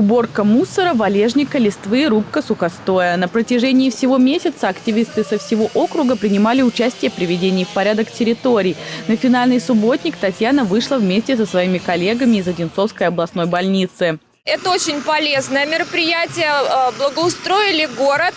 Уборка мусора, валежника, листвы, рубка сухостоя. На протяжении всего месяца активисты со всего округа принимали участие в приведении в порядок территорий. На финальный субботник Татьяна вышла вместе со своими коллегами из Одинцовской областной больницы. Это очень полезное мероприятие. э, Благоустроили город.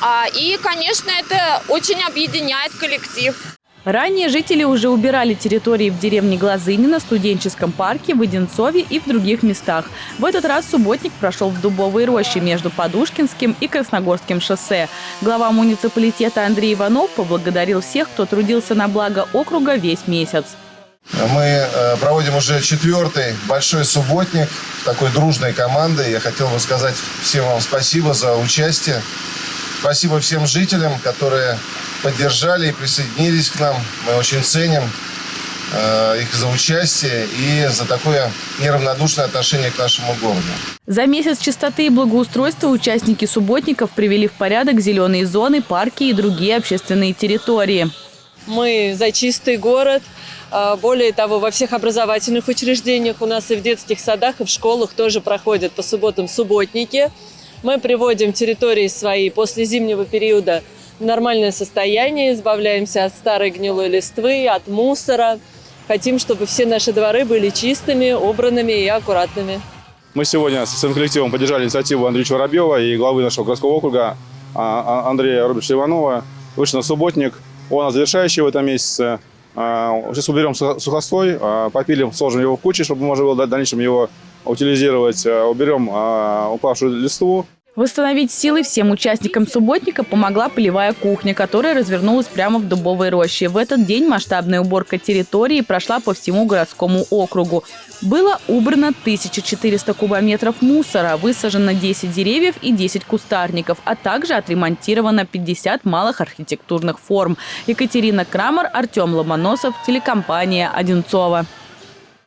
А, И, конечно, это очень объединяет коллектив. Ранее жители уже убирали территории в деревне Глазынина, студенческом парке, в Одинцове и в других местах. В этот раз субботник прошел в Дубовой роще между Подушкинским и Красногорским шоссе. Глава муниципалитета Андрей Иванов поблагодарил всех, кто трудился на благо округа весь месяц. Мы э, проводим уже четвертый большой субботник такой дружной команды. Я хотел бы сказать всем вам спасибо за участие. Спасибо всем жителям, которые поддержали и присоединились к нам. Мы очень ценим э, их за участие и за такое неравнодушное отношение к нашему городу. За месяц чистоты и благоустройства участники субботников привели в порядок зеленые зоны, парки и другие общественные территории. Мы за чистый город. А, Более того, во всех образовательных учреждениях у нас и в детских садах, и в школах тоже проходят по субботам субботники. Мы приводим территории свои после зимнего периода нормальное состояние, избавляемся от старой гнилой листвы, от мусора. Хотим, чтобы все наши дворы были чистыми, убранными и аккуратными. Мы сегодня со своим коллективом поддержали инициативу Андрея Воробьева и главы нашего городского округа а, а, Андрея Робертовича Иванова. Вышли на субботник. Он завершающий в этом месяце. А, Сейчас уберем сухо- сухостой, попилим, сложим его в кучи, чтобы можно было в дальнейшем его утилизировать. Уберем упавшую листву. Восстановить силы всем участникам субботника помогла полевая кухня, которая развернулась прямо в Дубовой роще. В этот день масштабная уборка территории прошла по всему городскому округу. Было убрано 1400 кубометров мусора, высажено 10 деревьев и 10 кустарников, а также отремонтировано 50 малых архитектурных форм. Екатерина Крамер, Артем Ломоносов, телекомпания «Одинцова».